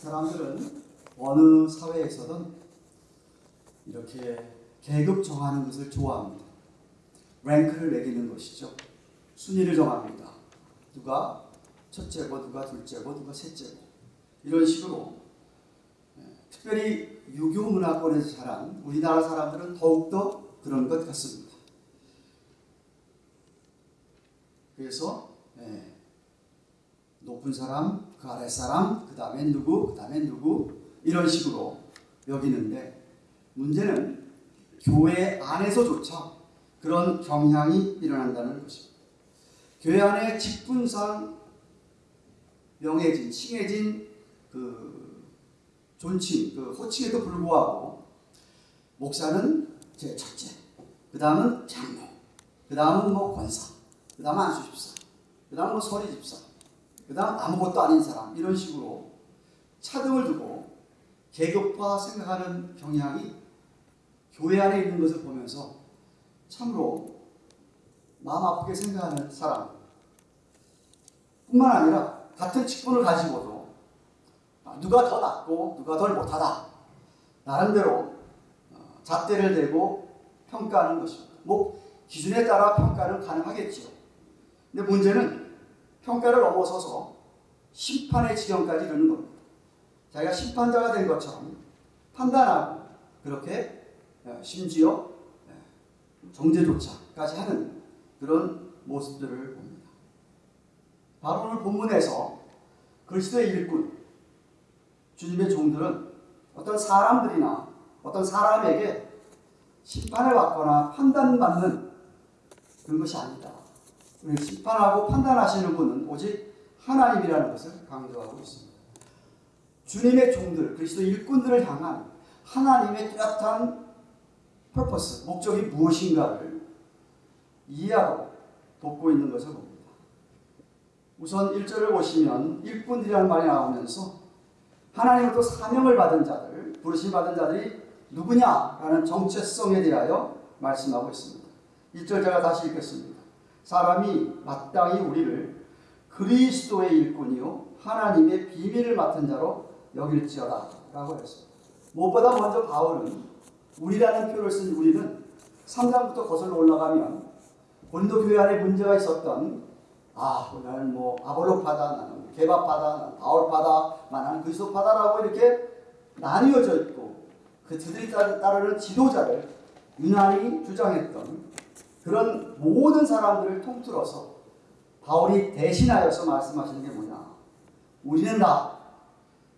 사람들은 어느 사회에서든 이렇게 계급 정하는 것을 좋아합니다. 랭크를 매기는 것이죠. 순위를 정합니다. 누가 첫째고 누가 둘째고 누가 셋째고 이런 식으로 예, 특별히 유교 문화권에서 자란 우리나라 사람들은 더욱더 그런 것 같습니다. 그래서 예, 높은 사람, 그 아래 사람, 그 다음에 누구, 그 다음에 누구 이런 식으로 여기는데 문제는 교회 안에서조차 그런 경향이 일어난다는 것입니다. 교회 안에 직분상 명예진, 칭해진 그 존칭, 그 호칭에도 불구하고 목사는 제 첫째, 그 다음은 장로, 그 다음은 뭐 권사, 그 다음은 안수집사, 그 다음은 뭐 서리집사, 그 다음 아무것도 아닌 사람 이런 식으로 차등을 두고 계급화 생각하는 경향이 교회 안에 있는 것을 보면서 참으로 마음 아프게 생각하는 사람 뿐만 아니라 같은 직분을 가지고도 누가 더 낫고 누가 덜 못하다 나름대로 어, 잣대를 대고 평가하는 것입니다. 뭐 기준에 따라 평가는 가능하겠죠. 근데 문제는 평가를 넘어서서 심판의 지경까지 이르는 겁니다. 자기가 심판자가 된 것처럼 판단하고 그렇게 어, 심지어 어, 정죄조차까지 하는 그런 모습들을 봅니다. 바로 오늘 본문에서 그리스도의 일꾼, 주님의 종들은 어떤 사람들이나 어떤 사람에게 심판을 받거나 판단받는 그런 것이 아니다. 심판하고 판단하시는 분은 오직 하나님이라는 것을 강조하고 있습니다. 주님의 종들, 그리스도 일꾼들을 향한 하나님의 뚜렷한 퍼포스, 목적이 무엇인가를 이해하고 돕고 있는 것을 봅니다. 우선 1절을 보시면 일꾼들이라는 말이 나오면서 하나님으로부터 사명을 받은 자들, 부르심 받은 자들이 누구냐라는 정체성에 대하여 말씀하고 있습니다. 1절 제가 다시 읽겠습니다. 사람이 마땅히 우리를 그리스도의 일꾼이요 하나님의 비밀을 맡은 자로 여길지어다 라고 했습니다. 무엇보다 먼저 바울은 우리라는 표를 쓴 우리는 3장부터 거슬러 올라가면 고린도 교회 안에 문제가 있었던 아 나는 뭐 아볼로파다 나는 개바파다 나는 바울파다 나는 그리스도파다라고 이렇게 나뉘어져 있고 그 그들이 따르는 지도자를 유난히 주장했던 그런 모든 사람들을 통틀어서 바울이 대신하여서 말씀하시는 게 뭐냐 우리는 다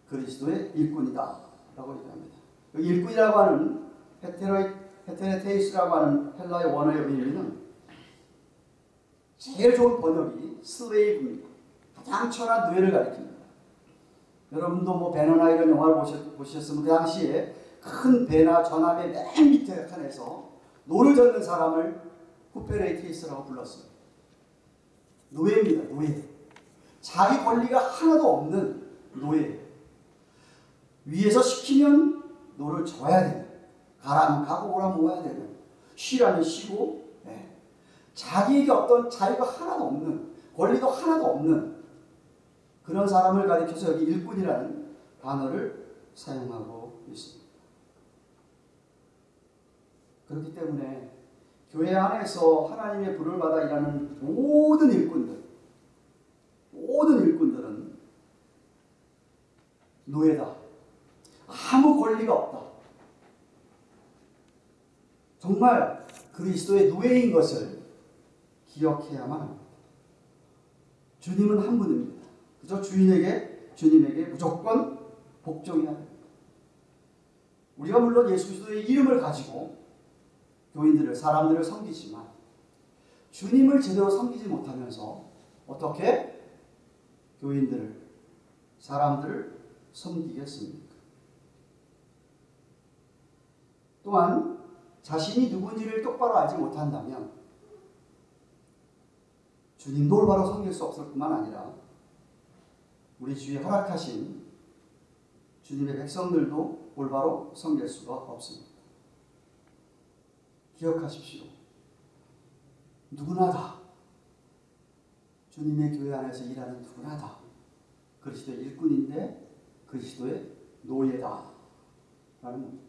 그리스도의 일꾼이다 라고 얘기합니다 일꾼이라고 하는 헤테로, ὑπηρέτης라고 하는 헬라의 원어의 의미는 제일 좋은 번역이 slave입니다. 가장 천한 노예를 가리킵니다. 여러분도 뭐 벤허나 이런 영화를 보셨, 보셨으면 그 당시에 큰 배나 전함의 맨 밑에 칸에서 노를 젓는 사람을 ὑπηρέτης라고 불렀어요. 노예입니다. 노예. 자기 권리가 하나도 없는 노예. 위에서 시키면 노를 저어야 되는 가라면 가고 오라면 오야 되는 쉬라면 쉬고 네. 자기에게 어떤 자유가 하나도 없는 권리도 하나도 없는 그런 사람을 가리켜서 여기 일꾼이라는 단어를 사용하고 있습니다. 그렇기 때문에 교회 안에서 하나님의 부름을 받아 일하는 모든 일꾼들, 모든 일꾼들은 노예다. 아무 권리가 없다. 정말 그리스도의 노예인 것을 기억해야만 합니다. 주님은 한 분입니다. 그저 주인에게, 주님에게 무조건 복종해야 됩니다. 우리가 물론 예수 그리스도의 이름을 가지고 교인들을, 사람들을 섬기지만 주님을 제대로 섬기지 못하면서 어떻게 교인들을, 사람들을 섬기겠습니까? 또한 자신이 누군지를 똑바로 알지 못한다면 주님도 올바로 섬길 수 없을 뿐만 아니라 우리 주위에 허락하신 주님의 백성들도 올바로 섬길 수가 없습니다. 기억하십시오. 누구나 다 주님의 교회 안에서 일하는 누구나 다 그리스도의 일꾼인데 그리스도의 노예다. 라는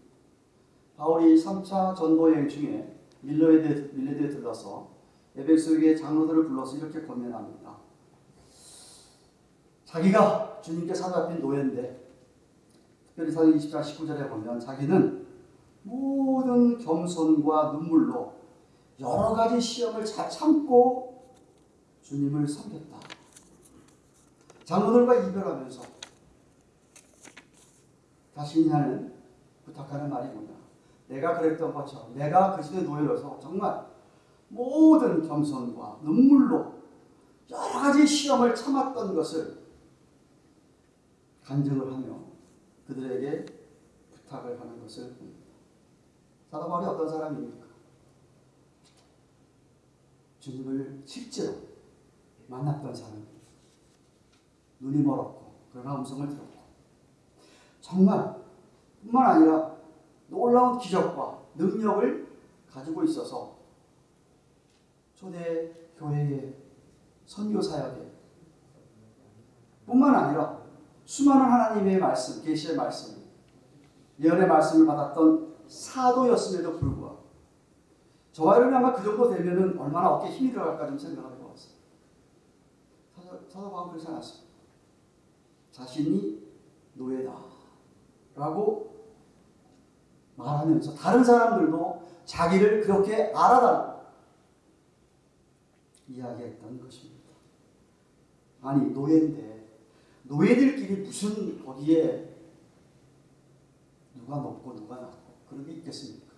바울이 3차 전도여행 중에 밀레드에, 밀레드에 들러서 에베소의 장로들을 불러서 이렇게 권면합니다. 자기가 주님께 사로잡힌 노예인데 특별히 사도 20장 19절에 보면 자기는 모든 겸손과 눈물로 여러 가지 시험을 잘 참고 주님을 섬겼다. 장로들과 이별하면서 자신이 하는 부탁하는 뭐냐? 내가 그랬던 것처럼 내가 그리스도의 노예로서 정말 모든 겸손과 눈물로 여러 가지 시험을 참았던 것을 간증을 하며 그들에게 부탁을 하는 것을 봅니다. 사도 바울이 어떤 사람입니까? 주님을 실제로 만났던 사람입니다. 눈이 멀었고 그러나 음성을 들었고 정말 뿐만 아니라 놀라운 기적과 능력을 가지고 있어서 초대 교회의 선교 사역에 뿐만 아니라 수많은 하나님의 말씀, 계시의 말씀, 예언의 말씀을 받았던 사도였음에도 불구하고 저와 여러분이 아마 그 정도 되면은 얼마나 어깨에 힘이 들어갈까 좀 생각을 해봤어요. 사도, 바울 그렇지 않았습니다. 자신이 노예다. 라고 말하면서 다른 사람들도 자기를 그렇게 알아달라고 이야기했던 것입니다. 아니, 노예인데, 노예들끼리 무슨 거기에 누가 높고 누가 낮고 그런 게 있겠습니까?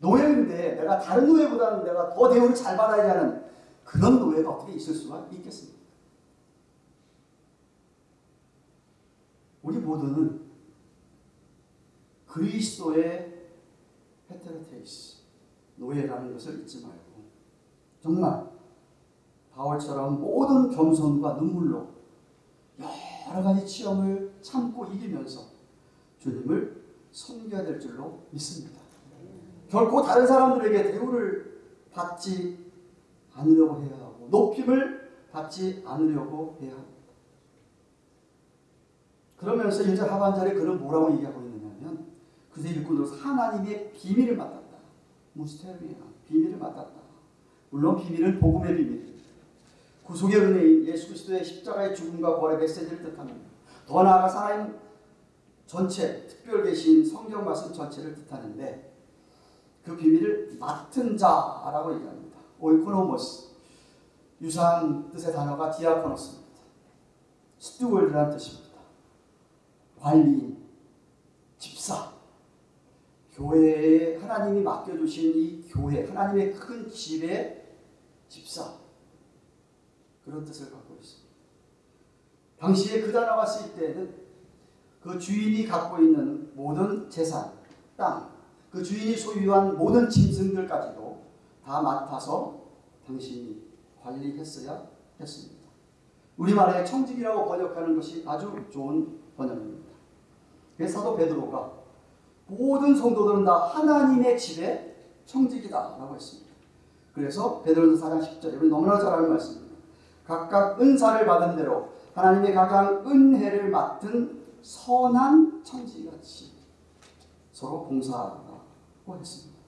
노예인데 내가 다른 노예보다는 내가 더 대우를 잘 받아야 하는 그런 노예가 어떻게 있을 수가 있겠습니까? 우리 모두는 그리스도의 헤테로테이스 노예라는 것을 잊지 말고 정말 바울처럼 모든 겸손과 눈물로 여러 가지 시험을 참고 이기면서 주님을 섬겨야 될 줄로 믿습니다. 결코 다른 사람들에게 대우를 받지 않으려고 해야 하고 높임을 받지 않으려고 해야 합니다. 그러면서 이제 하반절에 그는 뭐라고 얘기하고 있느냐면 그새 일꾼으로서 하나님의 비밀을 맡았다. μυστήρια 비밀을 맡았다. 물론 비밀은 복음의 비밀입니다. 구속의 은혜인 예수 그리스도의 십자가의 죽음과 부활의 메시지를 뜻합니다. 더 나아가 하나님 전체 특별 계시인 성경 말씀 전체를 뜻하는데 그 비밀을 맡은 자라고 얘기합니다. οἰκονόμος 유사한 뜻의 단어가 διάκονος입니다. steward라는 뜻입니다. 관리인, 집사, 교회에 하나님이 맡겨주신 이 교회, 하나님의 큰 집의 집사 그런 뜻을 갖고 있습니다. 당시에 그 단어가 쓰일 때는 그 주인이 갖고 있는 모든 재산, 땅, 그 주인이 소유한 모든 짐승들까지도 다 맡아서 당신이 관리했어야 했습니다. 우리말에 청직이라고 번역하는 것이 아주 좋은 번역입니다. 그래서 사도 베드로가 모든 성도들은 다 하나님의 집에 청직이다 라고 했습니다. 그래서 베드로서 4장 10절 우리 너무나 잘 아는 말씀입니다. 각각 은사를 받은 대로 하나님의 가장 은혜를 맡은 선한 청지같이 서로 봉사하라고 했습니다.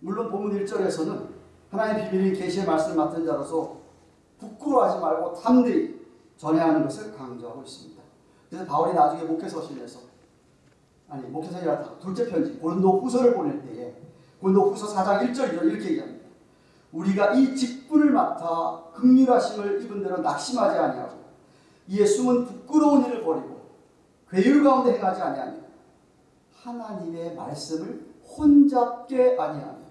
물론 본문 1절에서는 하나님의 비밀인 계시의 말씀 맡은 자로서 부끄러워하지 말고 담대히 전해하는 것을 강조하고 있습니다. 그래서 바울이 나중에 목회서신에서 아니 목회서이라 둘째 편지 고린도 후서를 보낼 때에 고린도 후서 4장 1절 2절 이렇게 얘기합니다. 우리가 이 직분을 맡아 극률하심을 입은 대로 낙심하지 아니하고 이에 숨은 부끄러운 일을 버리고 괴율 가운데 행하지 아니하며 하나님의 말씀을 혼잡게 아니하며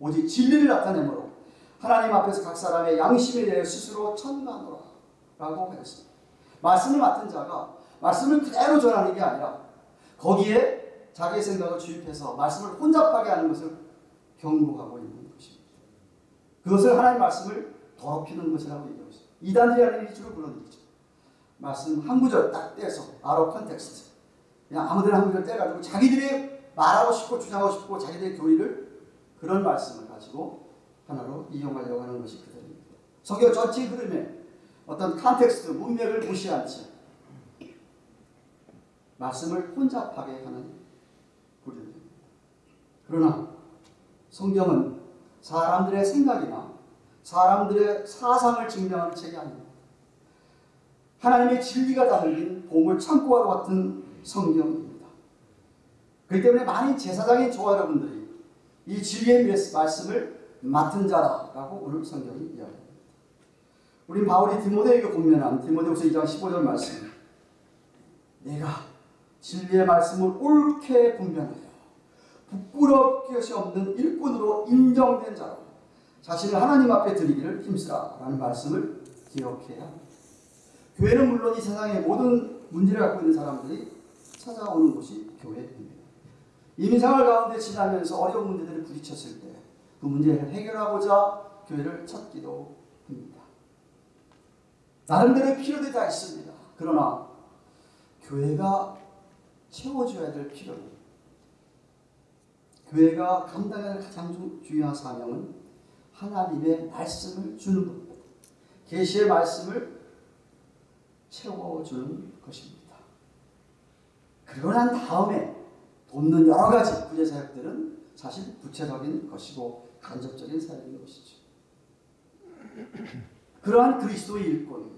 오직 진리를 나타내므로 하나님 앞에서 각 사람의 양심에 대해 스스로 천만노라 라고 했습니다. 말씀을 맡은 자가 말씀을 그대로 전하는 게 아니라 거기에 자기의 생각을 주입해서 말씀을 혼잡하게 하는 것을 경고하고 있는 것입니다. 그것을 하나님 말씀을 더럽히는 것이라고 얘기하고 있습니다. 이단이라는 일주로 불러들이죠. 말씀 한 구절 딱 떼서 out of context 그냥 아무데나 한 구절 떼가지고 자기들이 말하고 싶고 주장하고 싶고 자기들의 교리를 그런 말씀을 가지고 하나로 이용하려고 하는 것이 그들입니다. 성경 전체 흐름에 어떤 context, 문맥을 무시한 채 말씀을 혼잡하게 하는 부류입니다. 그러나 성경은 사람들의 생각이나 사람들의 사상을 증명하는 책이 아닙니다. 하나님의 진리가 담긴 보물 창고와 같은 성경입니다. 그렇기 때문에 많은 제사장인 저와 여러분들이 이 진리의 말씀을 맡은 자라라고 오늘 성경이 이야기합니다. 우리 바울이 디모데에게 권면한 디모데후서 2장 15절 말씀 내가 진리의 말씀을 옳게 분별하여 부끄러울 것이 없는 일꾼으로 인정된 자로 자신을 하나님 앞에 드리기를 힘쓰라라는 말씀을 기억해야 합니다. 교회는 물론 이 세상의 모든 문제를 갖고 있는 사람들이 찾아오는 곳이 교회입니다. 이민생활 가운데 지나면서 어려운 문제들을 부딪혔을 때 그 문제를 해결하고자 교회를 찾기도 합니다. 나름대로 필요들이 다 있습니다. 그러나 교회가 채워줘야 될 필요는 교회가 감당해야 할 가장 중요한 사명은 하나님의 말씀을 주는 겁니다. 계시의 말씀을 채워주는 것입니다. 그러고 난 다음에 돕는 여러 가지 구제 사역들은 사실 구체적인 것이고 간접적인 사역인 것이죠. 그러한 그리스도의 일꾼,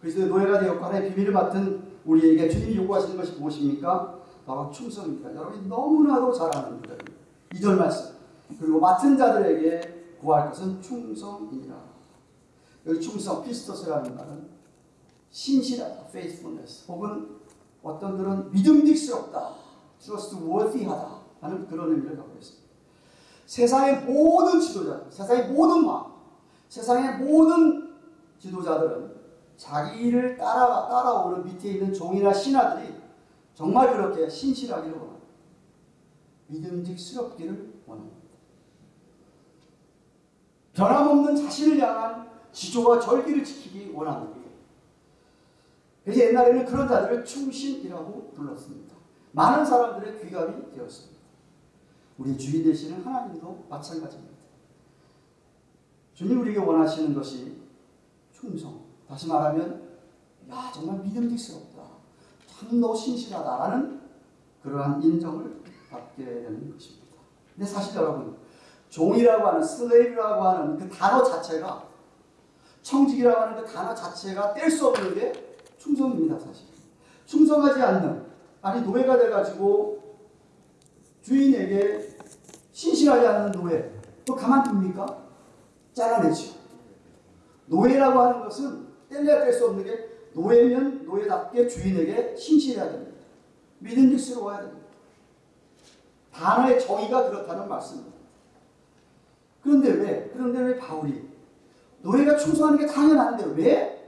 그리스도의 노예가 되었고 하나의 비밀을 맡은 우리에게 주님이 요구하시는 것이 무엇입니까? 바로 충성입니다. 여러분이 너무나도 잘 아는 구절입니다. 2절 말씀. 그리고 맡은 자들에게 구할 것은 충성이라. 여기 충성, 피스토스라는 말은 신실하다, faithfulness, 혹은 어떤 그런 믿음직스럽다, trustworthy하다 하는 그런 의미를 갖고 있습니다. 세상의 모든 지도자, 세상의 모든 마음, 세상의 모든 지도자들은 자기를 따라 따라오는 밑에 있는 종이나 신하들이 정말 그렇게 신실하기를 원합니다. 믿음직스럽기를 원합니다. 변함없는 자신을 향한 지조와 절기를 지키기 거예요. 그래서 옛날에는 그런 자들을 충신이라고 불렀습니다. 많은 사람들의 귀감이 되었습니다. 우리 주인 되시는 하나님도 마찬가지입니다. 주님 우리에게 원하시는 것이 충성. 다시 말하면 야 정말 믿음직스럽다. 참너 신실하다라는 그러한 인정을 받게 되는 것입니다. 근데 사실 여러분 종이라고 하는 슬레이브라고 하는 그 단어 자체가 청직이라고 하는 그 단어 자체가 뗄 수 없는 게 충성입니다 사실. 충성하지 않는 아니 노예가 돼가지고 주인에게 신실하지 않는 노예 또 가만둡니까? 잘라내죠. 노예라고 하는 것은 뗄래야 뗄 수 없는 게 노예면 노예답게 주인에게 신실해야 됩니다. 믿음직스러워야 됩니다. 단어의 정의가 그렇다는 말씀입니다. 그런데 왜? 그런데 왜 바울이 노예가 충성하는 게 당연한데 왜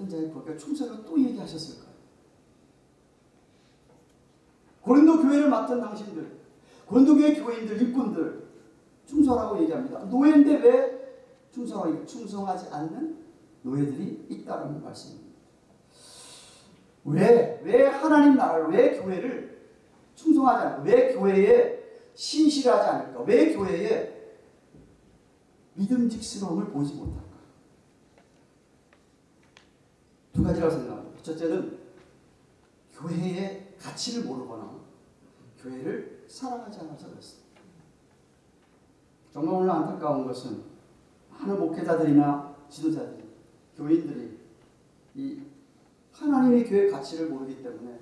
맡은 자의 법에 충성을 또 얘기하셨을까요? 고린도 교회를 맡은 당신들, 고린도 교회 교인들, 일꾼들 충성하고 얘기합니다. 노예인데 왜 충성하기 충성하지 않는 노예들이 있다는 말씀입니다. 왜, 왜 하나님 나라를, 왜 교회를 충성하지 않을까? 왜 교회에 신실하지 않을까? 왜 교회에 믿음직스러움을 보지 못할까? 두 가지라고 생각합니다. 첫째는 교회의 가치를 모르거나 교회를 사랑하지 않아서 그렇습니다. 정말 오늘 안타까운 것은 많은 목회자들이나 지도자들이, 교인들이 이 하나님의 교회 가치를 모르기 때문에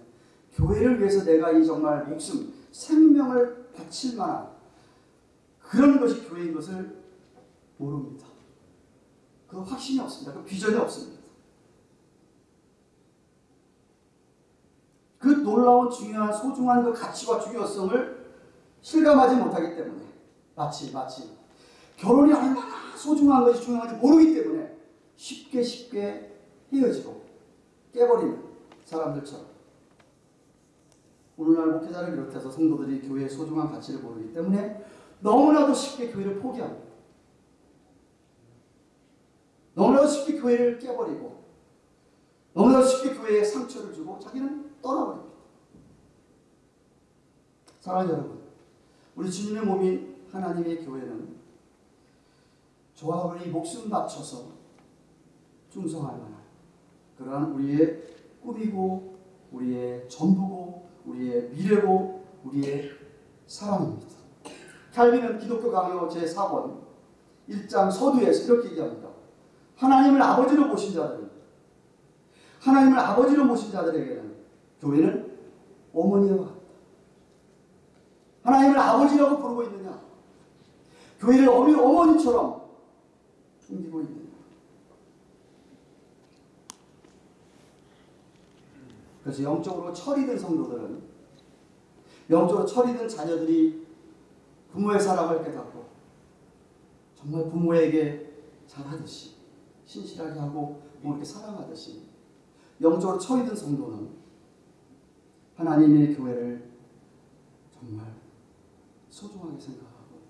교회를 위해서 내가 이 정말 목숨, 생명을 바칠 만한 그런 것이 교회인 것을 모릅니다. 그 확신이 없습니다. 그 비전이 없습니다. 그 놀라운 중요한 소중한 그 가치와 중요성을 실감하지 못하기 때문에 마치 마치 결혼이 얼마나 소중한 것이 중요한지 모르기 때문에 쉽게 쉽게 헤어지고 깨버리는 사람들처럼 오늘날 목회자를 비롯해서 성도들이 교회의 소중한 가치를 모르기 때문에 너무나도 쉽게 교회를 포기합니다. 너무나도 쉽게 교회를 깨버리고 너무나도 쉽게 교회에 상처를 주고 자기는 떠나버립니다. 사랑하는 여러분, 우리 주님의 몸인 하나님의 교회는 저와 여러분이 목숨 바쳐서 충성할 만한 그러한 우리의 꿈이고 우리의 전부고 우리의 미래고 우리의 사랑입니다. 칼빈은 기독교 강요 제4권 1장 서두에서 이렇게 얘기합니다. 하나님을 아버지로 모신 자들은 하나님을 아버지로 모신 자들에게는 교회는 어머니와. 하나님을 아버지라고 부르고 있느냐? 교회를 어미 어머니처럼 섬기고 있느냐? 그래서 영적으로 철이 든 성도들은 영적으로 철이 든 자녀들이 부모의 사랑을 깨닫고 정말 부모에게 잘하듯이 신실하게 하고 뭐 이렇게 사랑하듯이 영적으로 든 성도는 하나님의 교회를 정말 소중하게 생각하고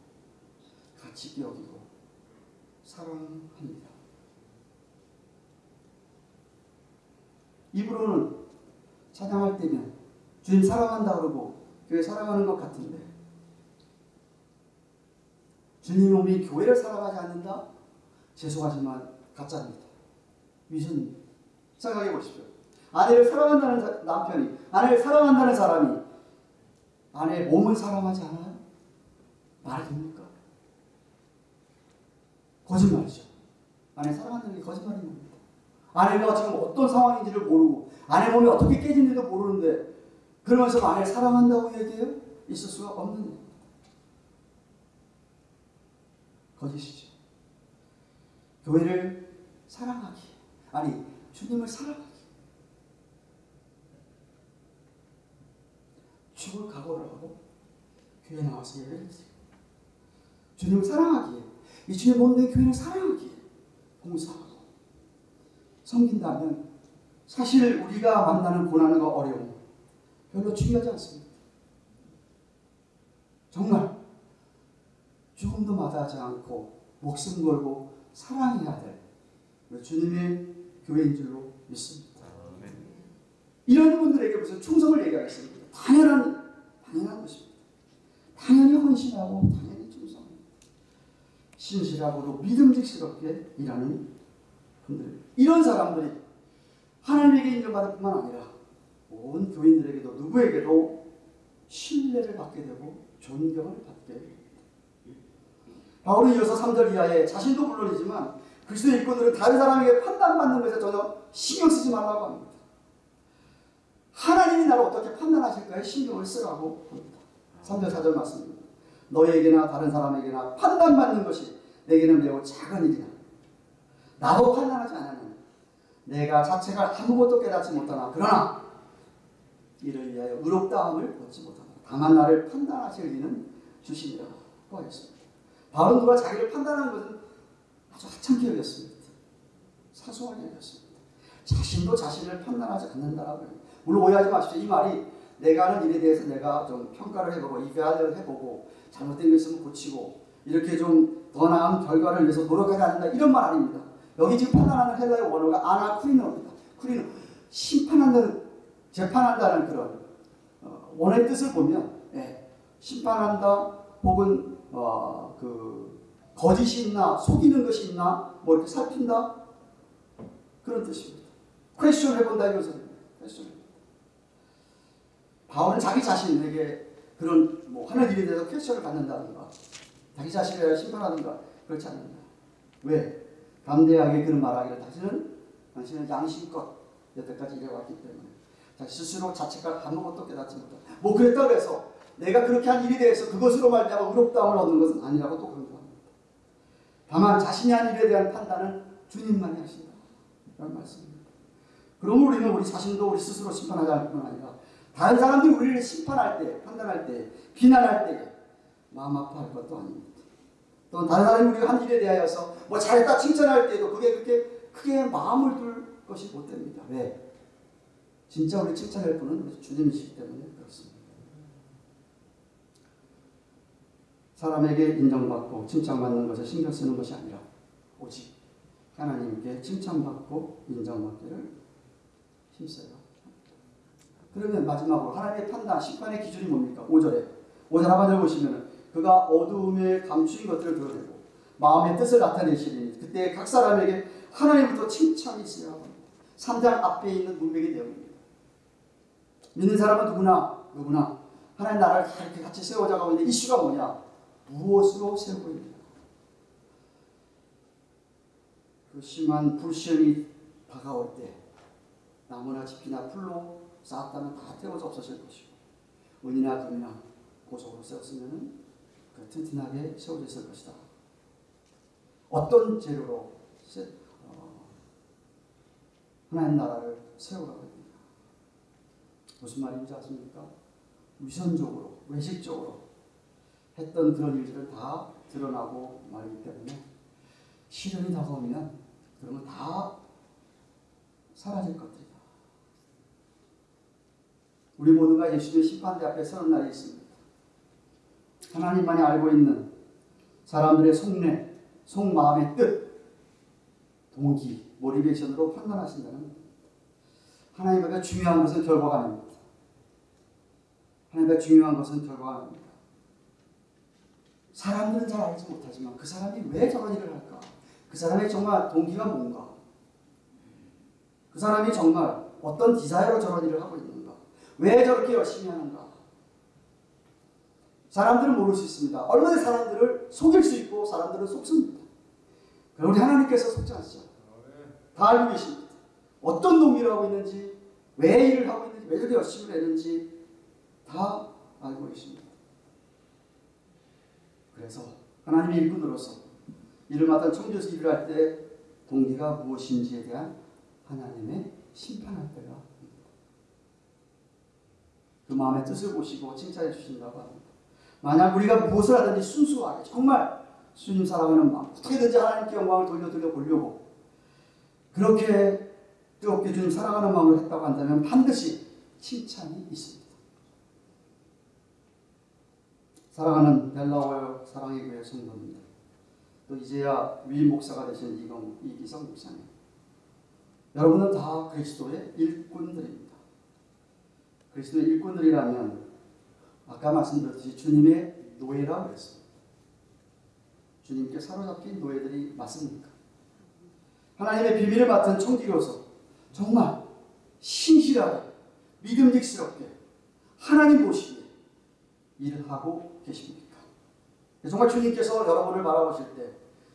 가치 여기고 사랑합니다. 입으로는 찬양할 때면 주님 사랑한다 그러고 교회 사랑하는 것 같은데 주님 우리 교회를 사랑하지 않는다? 죄송하지만 가짜입니다. 위선입니다. 생각해 보십시오. 아내를 사랑한다는 사- 남편이 아내를 사랑한다는 사람이 아내의 몸을 사랑하지 않아요? 말이 됩니까? 거짓말이죠. 아내 사랑한다는 게 거짓말인 겁니다. 아내가 지금 어떤 상황인지를 모르고 아내 몸이 어떻게 깨진지도 모르는데 그러면서 아내를 사랑한다고 얘기해요? 있을 수가 없는 겁니다. 거짓이죠. 교회를 사랑하기 아니 주님을 사랑하기 죽을 각오를 하고 교회 나와서 예배를 드리고 주님을 사랑하기에 이 주님 몸된 교회를 사랑하기에 봉사하고 섬긴다면 사실 우리가 만나는 고난과 어려움 별로 중요하지 않습니다. 정말 죽음도 마다하지 않고 목숨 걸고 사랑해야 될 주님의 교회인 줄로 믿습니다. 이런 분들에게 무슨 충성을 얘기하겠습니까? 당연한 당연한 것입니다. 당연히 헌신하고. 신실하고도 믿음직스럽게 일하는 분들 이런 사람들이 하나님에게 인정받을 뿐만 아니라 온 교인들에게도 누구에게도 신뢰를 받게 되고 존경을 받게 됩니다. 바울은 이어서 3절 이하에 자신도 물론이지만 그리스도 일꾼들은 다른 사람에게 판단받는 것에 전혀 신경 쓰지 말라고 합니다. 하나님이 나를 어떻게 판단하실까에 신경을 쓰라고 합니다. 3절 4절 말씀입니다. 너에게나 다른 사람에게나 판단받는 것이 내게는 매우 작은 일이다. 나도 판단하지 않으면 내가 자체가 아무것도 깨닫지 못하나 그러나 이를 위하여 의롭다함을 얻지 못하나 다만 나를 판단하실 이는 주시니라고 하였습니다. 바울은 누가 자기를 판단하는 것은 아주 하찮게 여겼습니다. 사소하게 여겼습니다. 자신도 자신을 판단하지 않는다라고 해요. 물론 오해하지 마십시오. 이 말이 내가 하는 일에 대해서 내가 좀 평가를 해보고 이해를 해보고 잘못된 게 있으면 고치고 이렇게 좀 더 나은 결과를 위해서 노력하지 않는다 이런 말 아닙니다. 여기 지금 판단하는 헬라의 원어가 아나쿠리노입니다. 쿠리노 심판한다는 재판한다는 그런 어, 원어의 뜻을 보면 예, 심판한다 혹은 어, 그 거짓이 있나 속이는 것이 있나 뭐 이렇게 살핀다 그런 뜻입니다. 퀘스천 해본다. 퀘스천 해본다. 바울은 자기 자신에게 그런 뭐 하는 일에 대해서 퀘스천을 갖는다든가 자기 자신을 심판하든가 그렇지 않는다. 왜? 담대하게 그런 말하기를 다시는 당신은 양심껏 여태까지 일해왔기 때문에 자기 스스로 자체가 아무것도 깨닫지 못한다. 뭐 그랬다고 해서 내가 그렇게 한 일에 대해서 그것으로 말미암아 의롭다함을 얻는 것은 아니라고 또 강조합니다. 다만 자신이 한 일에 대한 판단은 주님만이 하신다. 라는 말씀입니다. 그러면 우리는 우리 자신도 우리 스스로 심판하지 않을 뿐 아니라 다른 사람들이 우리를 심판할 때, 판단할 때, 비난할 때 마음 아파할 것도 아닙니다. 또 다른 사람이 우리가 한 일에 대하여서 뭐 잘했다 칭찬할 때도 그게 그렇게 크게 마음을 둘 것이 못 됩니다. 왜? 진짜 우리 칭찬할 분은 주님이시기 때문에 그렇습니다. 사람에게 인정받고 칭찬받는 것에 신경 쓰는 것이 아니라 오직 하나님께 칭찬받고 인정받기를 힘써요. 그러면 마지막으로 하나님의 판단, 심판의 기준이 뭡니까? 5절에 5절 하반절 보시면 그가 어두움에 감추인 것들을 드러내고 마음의 뜻을 나타내시리니 그때 각 사람에게 하나님부터 칭찬이 합니다. 3장 앞에 있는 문맥의 내용입니다. 믿는 사람은 누구나 누구나 하나님 나라를 다 이렇게 같이 세워가고 있는데 이슈가 뭐냐? 무엇으로 세우고 있느냐? 그 심한 불시험이 다가올 때 나무나 집이나 풀로 쌓았다면 다 태워서 없어질 것이고 은이나 금이나 고속으로 세웠으면 그 튼튼하게 세워져 있을 것이다. 어떤 재료로 세, 어, 하나님 나라를 세워가고 있느냐. 무슨 말인지 아십니까? 위선적으로, 외식적으로 했던 그런 일들은 다 드러나고 말이기 때문에 시련이 다가오면 그러면 다 사라질 것들이다. 우리 모두가 예수님의 심판대 앞에 서는 날이 있습니다. 하나님만이 알고 있는 사람들의 속내, 속마음의 뜻, 동기, 모리베이션으로 판단하신다는 겁니다. 하나님 앞에 중요한 것은 결과가 아닙니다. 하나님 앞에 중요한 것은 결과가 아닙니다. 사람들은 잘 알지 못하지만 그 사람이 왜 저런 일을 할까? 그 사람의 정말 동기가 뭔가? 그 사람이 정말 어떤 디자이로 저런 일을 하고 있는가? 왜 저렇게 열심히 하는가? 사람들은 모를 수 있습니다. 얼마나 사람들을 속일 수 있고 사람들은 속습니다. 우리 하나님께서 속지 않으시죠. 다 알고 계십니다. 어떤 동기를 하고 있는지, 왜 일을 하고 있는지, 왜 저렇게 열심히 내는지 다 알고 계십니다. 그래서 하나님의 일꾼으로서 일을 맡은 청주에서 일을 할 때 동기가 무엇인지에 대한 하나님의 심판할 때가. 그 마음의 뜻을 보시고 칭찬해 주신다고 합니다. 만약 우리가 무엇을 하든지 순수하게 정말 주님 사랑하는 마음 어떻게든지 하나님께 영광을 돌려 돌려 보려고 그렇게 뜨겁게 주님 사랑하는 마음으로 했다고 한다면 반드시 칭찬이 있습니다. 사랑하는 벨라워요 사랑의 교회 성도입니다. 또 이제야 위 목사가 되신 이경 이기성 목사님. 여러분은 다 그리스도의 일꾼들입니다. 그리스도의 일꾼들이라면 아까 말씀드렸듯이 주님의 노예라고 그랬습니다. 주님께 사로잡힌 노예들이 맞습니까? 하나님의 비밀을 맡은 총기로서 정말 신실하게 믿음직스럽게 하나님 보시기에 일을 하고 계십니까? 정말 주님께서 여러분을 바라보실 때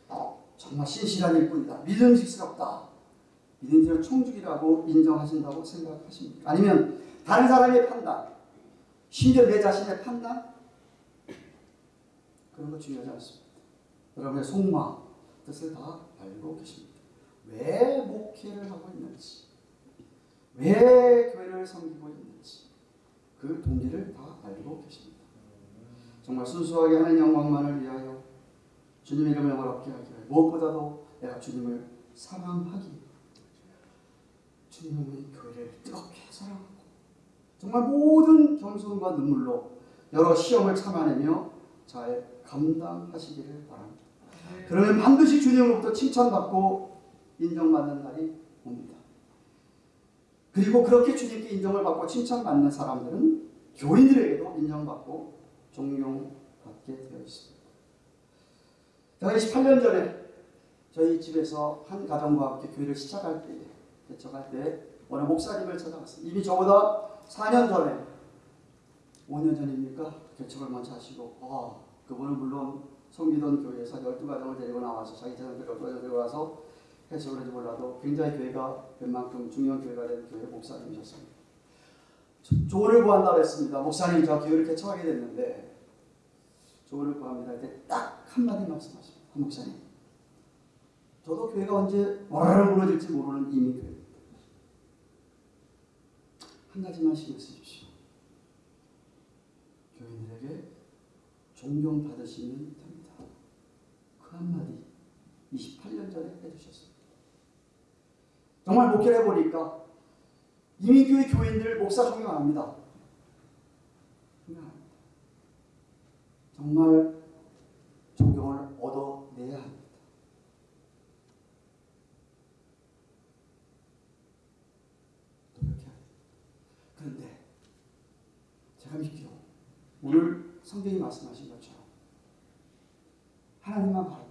어, 정말 신실한 일꾼이다. 믿음직스럽다. 믿음직스러운 총죽이라고 인정하신다고 생각하십니까? 아니면 다른 사람의 판단, 심지어 내 자신의 판단? 그런 거 중요하지 않습니다. 여러분의 속마, 뜻을 다 알고 계십니다. 왜 목회를 하고 있는지, 왜 교회를 섬기고 있는지, 그 동기를 다 알고 계십니다. 정말 순수하게 하는 영광만을 위하여 주님의 이름을 영화롭게 하기 위하여 무엇보다도 내가 주님을 사랑하기 주님의 교회를 뜨겁게 사랑하고 정말 모든 겸손과 눈물로 여러 시험을 참아내며 잘 감당하시기를 바랍니다. 그러면 반드시 주님으로부터 칭찬받고 인정받는 날이 옵니다. 그리고 그렇게 주님께 인정을 받고 칭찬받는 사람들은 교인들에게도 인정받고 존경받게 되어 있습니다. 제가 28년 전에 저희 집에서 한 가정과 함께 교회를 시작할 때, 개척할 때 어느 목사님을 찾아갔습니다. 이미 저보다 4년 전에, 5년 전입니까? 개척을 먼저 하시고, 아, 그분은 물론 성기던 교회에서 12가정을 데리고 나와서 자기 자녀들 12가정 데리고 와서 해석을 해도 몰라도 굉장히 교회가 웬만큼 중요한 교회가 된 교회 목사님이셨습니다. 조언을 구한다고 했습니다. 목사님, 저 교회를 개척하게 됐는데 조언을 구합니다. 그때 딱 한마디 말씀하십니다. 한 목사님. 저도 교회가 언제 와르르 무너질지 모르는 이미 교회입니다. 한 가지만 신경 쓰십시오. 교인들에게 존경받으시면 됩니다. 그 한마디 28년 전에 해주셨습니다. 정말 목회를 해보니까 이민교회 교인들 목사 존경 안 합니다. 존경 안 합니다. 정말 존경을 얻어내야 합니다. 노력해야 합니다. 그런데 제가 믿기로 오늘 성경이 말씀하신 것처럼 하나님만 바라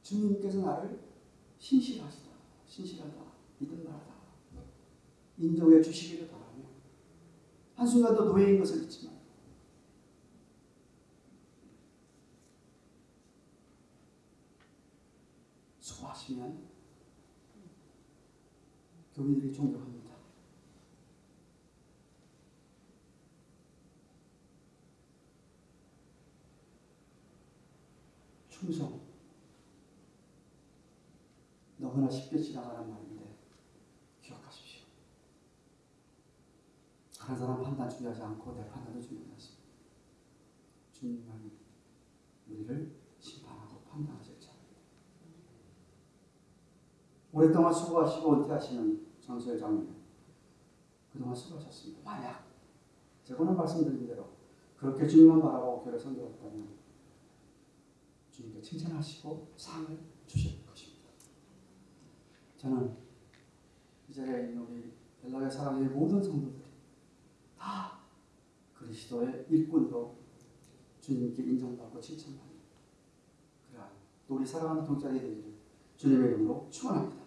주님께서 나를 신실하시다, 신실하다, 믿음 바라다 인정해 주시기를 바라며 한순간도 노예인 것을 잊지 말고 수고하시면 교민들이 존경합니다. 충성 너무나 쉽게 지나가는 말인데 기억하십시오. 다른 사람 판단 중요하지 않고 내 판단도 중요하지. 주님만이 우리를 심판하고 판단하실 자입니다. 오랫동안 수고하시고 은퇴하시는 장소의 장로님 그동안 수고하셨습니다. 만약 제가 오늘 말씀드린 대로 그렇게 주님만 바라보고 교회 섬겨왔다면 주님께 칭찬하시고 상을 주실 것입니다. 저는 이 자리에 있는 우리 벨라의 사랑의 모든 성도들이 다 그리스도의 일꾼으로 주님께 인정받고 칭찬받는 그러한 또 우리 사랑하는 되기를 주님의 이름으로 축원합니다.